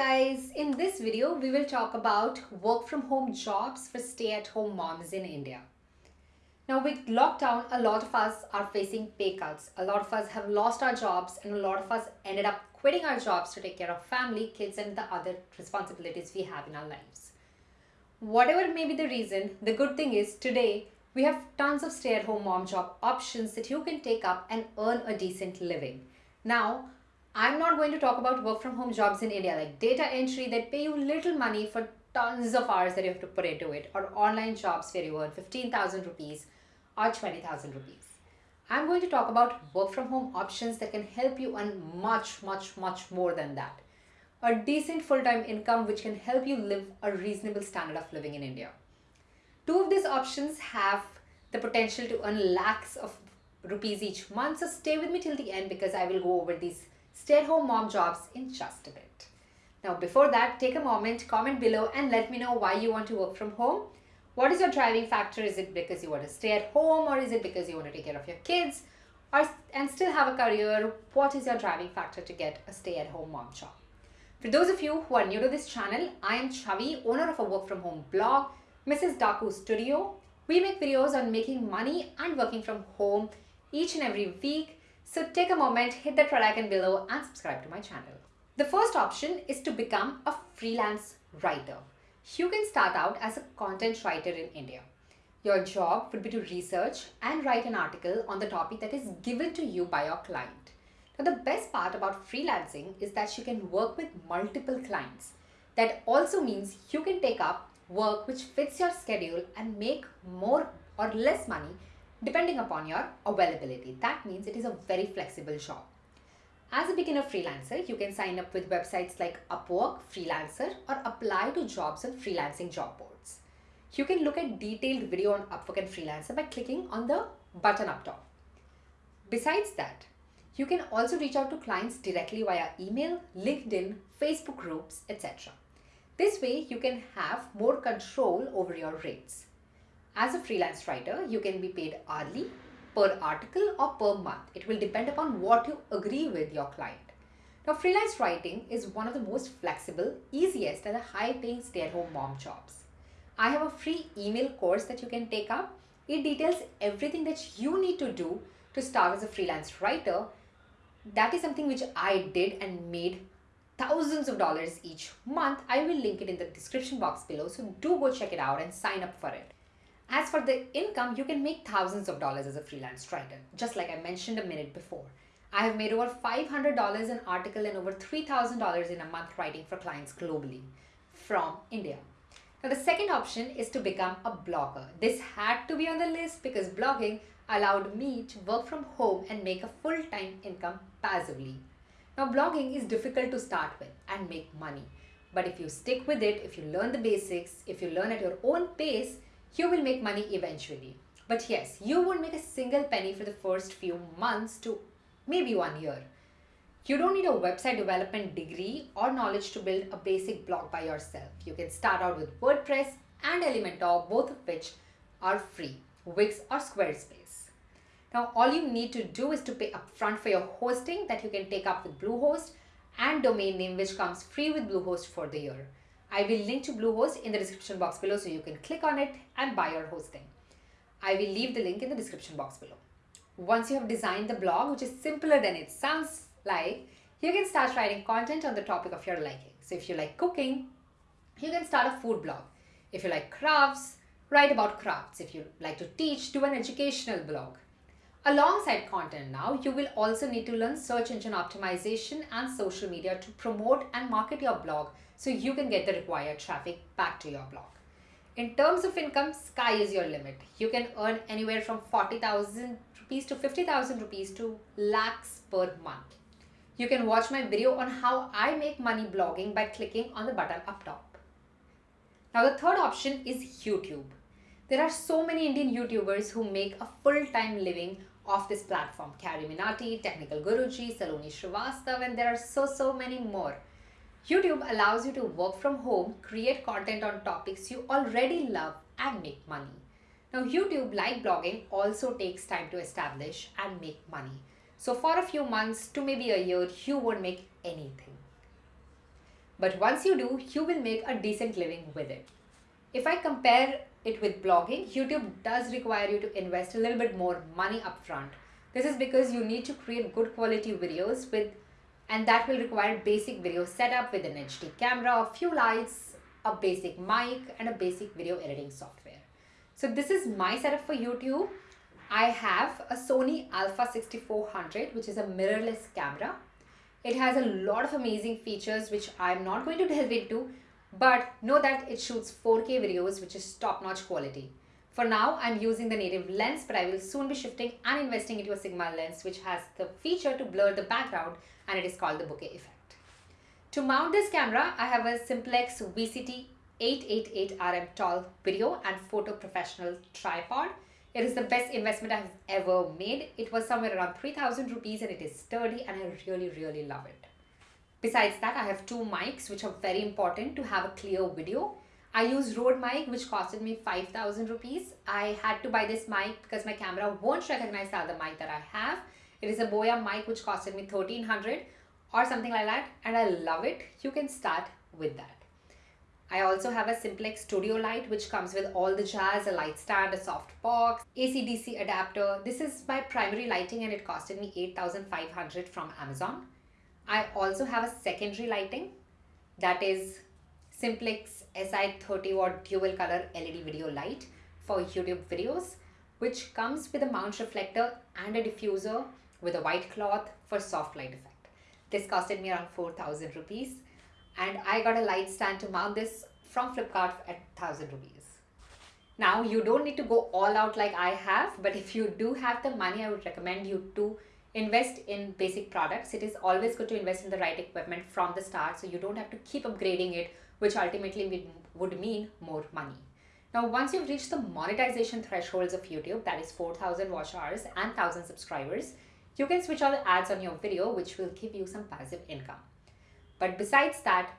guys, in this video we will talk about work from home jobs for stay at home moms in India. Now with lockdown, a lot of us are facing pay cuts. A lot of us have lost our jobs and a lot of us ended up quitting our jobs to take care of family, kids and the other responsibilities we have in our lives. Whatever may be the reason, the good thing is today we have tons of stay at home mom job options that you can take up and earn a decent living. Now, I'm not going to talk about work from home jobs in India like data entry that pay you little money for tons of hours that you have to put into it or online jobs where you earn 15,000 rupees or 20,000 rupees. I'm going to talk about work from home options that can help you earn much, much, much more than that. A decent full-time income which can help you live a reasonable standard of living in India. Two of these options have the potential to earn lakhs of rupees each month. So stay with me till the end because I will go over these stay-at-home mom jobs in just a bit. Now before that, take a moment, comment below and let me know why you want to work from home. What is your driving factor? Is it because you want to stay at home or is it because you want to take care of your kids or, and still have a career? What is your driving factor to get a stay-at-home mom job? For those of you who are new to this channel, I am Chavi, owner of a work from home blog, Mrs. Daku Studio. We make videos on making money and working from home each and every week so take a moment, hit that red icon below and subscribe to my channel. The first option is to become a freelance writer. You can start out as a content writer in India. Your job would be to research and write an article on the topic that is given to you by your client. Now the best part about freelancing is that you can work with multiple clients. That also means you can take up work which fits your schedule and make more or less money depending upon your availability. That means it is a very flexible job. As a beginner freelancer, you can sign up with websites like Upwork, Freelancer or apply to jobs on freelancing job boards. You can look at detailed video on Upwork and Freelancer by clicking on the button up top. Besides that, you can also reach out to clients directly via email, LinkedIn, Facebook groups, etc. This way, you can have more control over your rates. As a freelance writer, you can be paid hourly, per article or per month. It will depend upon what you agree with your client. Now, freelance writing is one of the most flexible, easiest and the high paying stay-at-home mom jobs. I have a free email course that you can take up. It details everything that you need to do to start as a freelance writer. That is something which I did and made thousands of dollars each month. I will link it in the description box below. So do go check it out and sign up for it. As for the income, you can make thousands of dollars as a freelance writer, just like I mentioned a minute before. I have made over $500 an article and over $3,000 in a month writing for clients globally from India. Now, the second option is to become a blogger. This had to be on the list because blogging allowed me to work from home and make a full-time income passively. Now, blogging is difficult to start with and make money. But if you stick with it, if you learn the basics, if you learn at your own pace, you will make money eventually. But yes, you won't make a single penny for the first few months to maybe one year. You don't need a website development degree or knowledge to build a basic blog by yourself. You can start out with WordPress and Elementor, both of which are free, Wix or Squarespace. Now, all you need to do is to pay upfront for your hosting that you can take up with Bluehost and domain name which comes free with Bluehost for the year. I will link to Bluehost in the description box below so you can click on it and buy your hosting. I will leave the link in the description box below. Once you have designed the blog, which is simpler than it sounds like, you can start writing content on the topic of your liking. So if you like cooking, you can start a food blog. If you like crafts, write about crafts. If you like to teach, do an educational blog. Alongside content now, you will also need to learn search engine optimization and social media to promote and market your blog so you can get the required traffic back to your blog. In terms of income, sky is your limit. You can earn anywhere from 40,000 rupees to 50,000 rupees to lakhs per month. You can watch my video on how I make money blogging by clicking on the button up top. Now the third option is YouTube. There are so many Indian YouTubers who make a full-time living off this platform. CarryMinati, Technical Guruji, Saloni Srivastav, and there are so, so many more. YouTube allows you to work from home, create content on topics you already love and make money. Now YouTube, like blogging, also takes time to establish and make money. So for a few months to maybe a year, you won't make anything. But once you do, you will make a decent living with it. If I compare it with blogging, YouTube does require you to invest a little bit more money upfront. This is because you need to create good quality videos with and that will require basic video setup with an HD camera, a few lights, a basic mic and a basic video editing software. So this is my setup for YouTube. I have a Sony Alpha 6400 which is a mirrorless camera. It has a lot of amazing features which I'm not going to delve into but know that it shoots 4K videos which is top-notch quality. For now, I'm using the native lens, but I will soon be shifting and investing into a Sigma lens which has the feature to blur the background and it is called the bokeh effect. To mount this camera, I have a Simpex VCT 888RM tall video and photo professional tripod. It is the best investment I've ever made. It was somewhere around 3000 rupees and it is sturdy and I really, really love it. Besides that, I have two mics which are very important to have a clear video. I use Rode mic which costed me 5000 rupees. I had to buy this mic because my camera won't recognize the other mic that I have. It is a Boya mic which costed me 1300 or something like that and I love it. You can start with that. I also have a Simpex Studio Light which comes with all the jazz, a light stand, a soft box, AC-DC adapter. This is my primary lighting and it costed me 8500 from Amazon. I also have a secondary lighting that is Simpex SI 30 watt dual color LED video light for YouTube videos which comes with a mount reflector and a diffuser with a white cloth for soft light effect. This costed me around 4000 rupees and I got a light stand to mount this from Flipkart at 1000 rupees. Now you don't need to go all out like I have but if you do have the money I would recommend you to invest in basic products. It is always good to invest in the right equipment from the start so you don't have to keep upgrading it, which ultimately would mean more money. Now, once you've reached the monetization thresholds of YouTube, that is 4,000 watch hours and 1,000 subscribers, you can switch on the ads on your video, which will give you some passive income. But besides that,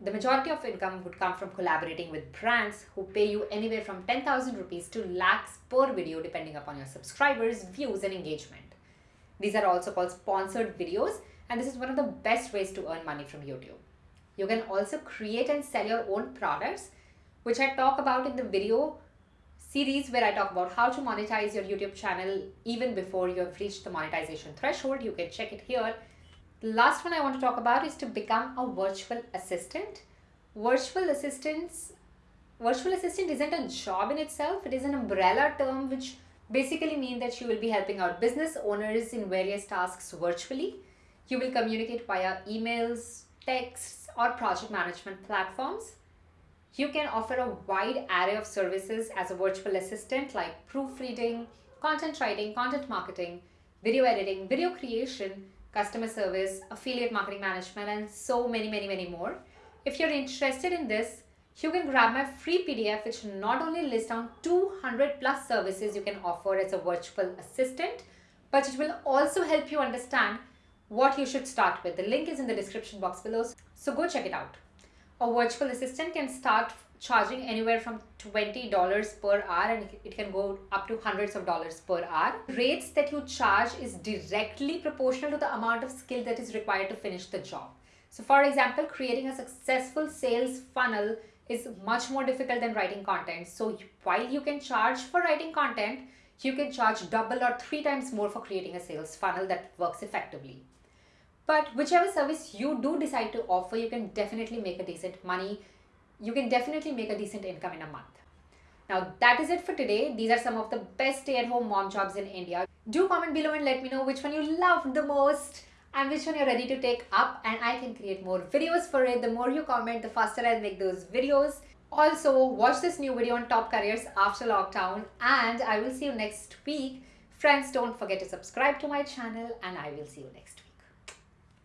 the majority of income would come from collaborating with brands who pay you anywhere from 10,000 rupees to lakhs per video depending upon your subscribers, views and engagement. These are also called sponsored videos and this is one of the best ways to earn money from YouTube. You can also create and sell your own products which I talk about in the video series where I talk about how to monetize your YouTube channel even before you have reached the monetization threshold. You can check it here. The last one I want to talk about is to become a virtual assistant. Virtual assistants virtual assistant isn't a job in itself. It is an umbrella term which basically mean that you will be helping out business owners in various tasks virtually. You will communicate via emails, texts, or project management platforms. You can offer a wide array of services as a virtual assistant like proofreading, content writing, content marketing, video editing, video creation, customer service, affiliate marketing management, and so many, many, many more. If you're interested in this, you can grab my free PDF which not only lists down 200 plus services you can offer as a virtual assistant, but it will also help you understand what you should start with. The link is in the description box below, so go check it out. A virtual assistant can start charging anywhere from $20 per hour and it can go up to hundreds of dollars per hour. Rates that you charge is directly proportional to the amount of skill that is required to finish the job. So for example, creating a successful sales funnel is much more difficult than writing content. So while you can charge for writing content, you can charge double or three times more for creating a sales funnel that works effectively. But whichever service you do decide to offer, you can definitely make a decent money. You can definitely make a decent income in a month. Now that is it for today. These are some of the best stay-at-home mom jobs in India. Do comment below and let me know which one you loved the most and which one you're ready to take up and I can create more videos for it. The more you comment, the faster I'll make those videos. Also, watch this new video on top careers after lockdown and I will see you next week. Friends, don't forget to subscribe to my channel and I will see you next week.